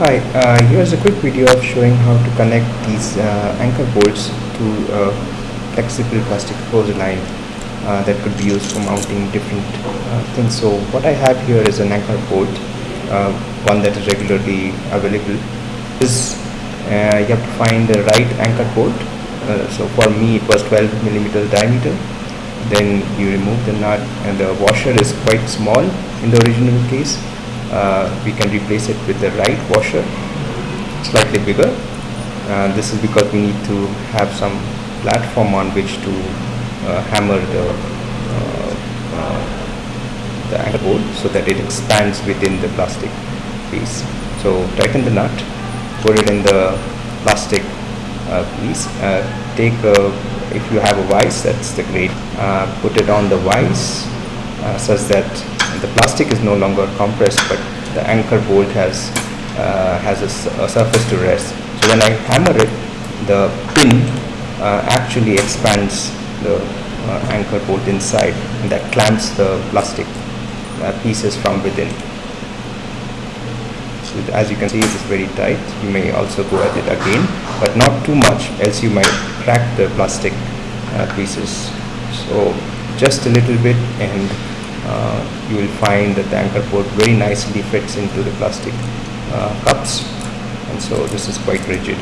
Hi, uh, here's a quick video of showing how to connect these uh, anchor bolts to a flexible plastic hose line uh, that could be used for mounting different uh, things. So what I have here is an anchor bolt, uh, one that is regularly available. This uh, you have to find the right anchor bolt. So for me it was 12 millimeter diameter. Then you remove the nut and the washer is quite small in the original case we can replace it with the right washer slightly bigger. Uh, this is because we need to have some platform on which to uh, hammer the uh, uh, the anchor bolt so that it expands within the plastic piece. So tighten the nut put it in the plastic uh, piece. Take a, if you have a vise that's the great put it on the vise such that the plastic is no longer compressed but the anchor bolt has uh, has a, a, surface to rest. So when I hammer it the pin uh, actually expands the uh, anchor bolt inside and that clamps the plastic uh, pieces from within. So as you can see it is very tight. You may also go at it again but not too much else you might crack the plastic uh, pieces. So just a little bit and uh, you will find that the anchor bolt very nicely fits into the plastic uh, cups. And so this is quite rigid